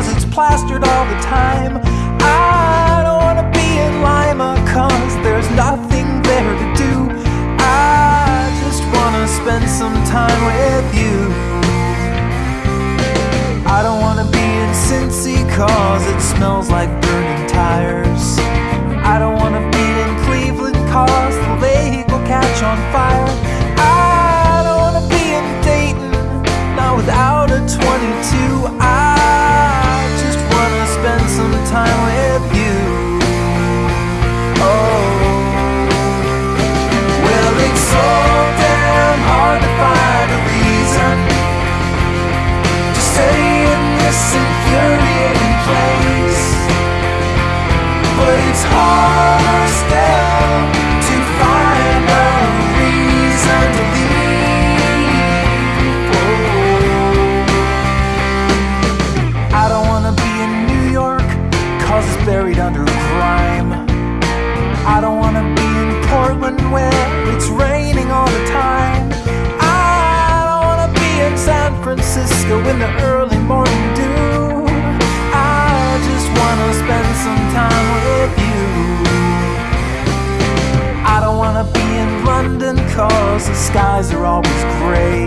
Because it's plastered all the time. I don't wanna be in Lima cause there's nothing there to do. I just wanna spend some time with you. I don't wanna be in Cincy cause it smells like burning tires. I don't wanna be in Cleveland cause the lake will catch on fire. Buried under crime. I don't wanna be in Portland where it's raining all the time. I don't wanna be in San Francisco in the early morning dew. I just wanna spend some time with you. I don't wanna be in London cause the skies are always wanna